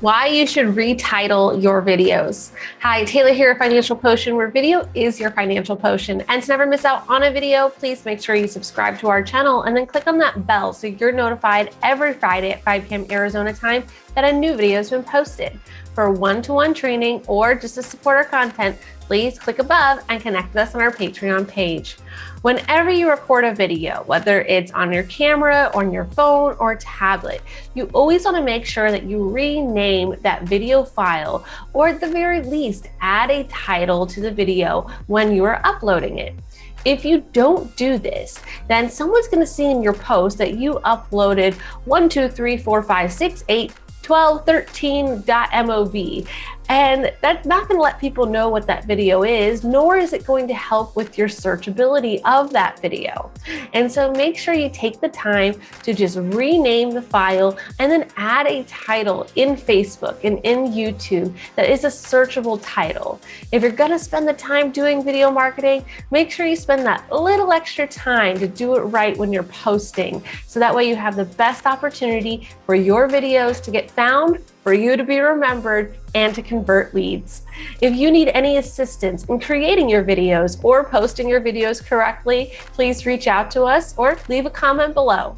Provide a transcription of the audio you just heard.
why you should retitle your videos. Hi, Taylor here at Financial Potion, where video is your financial potion. And to never miss out on a video, please make sure you subscribe to our channel and then click on that bell so you're notified every Friday at 5 p.m. Arizona time that a new video has been posted. For one-to-one -one training or just to support our content, please click above and connect with us on our Patreon page. Whenever you record a video, whether it's on your camera, on your phone, or tablet, you always want to make sure that you rename that video file, or at the very least, add a title to the video when you are uploading it. If you don't do this, then someone's going to see in your post that you uploaded 1, 2, 3, 4, 5, 6, 8, 1213.mov. And that's not going to let people know what that video is, nor is it going to help with your searchability of that video. And so make sure you take the time to just rename the file and then add a title in Facebook and in YouTube that is a searchable title. If you're going to spend the time doing video marketing, make sure you spend that little extra time to do it right when you're posting. So that way you have the best opportunity for your videos to get found for you to be remembered and to convert leads. If you need any assistance in creating your videos or posting your videos correctly, please reach out to us or leave a comment below.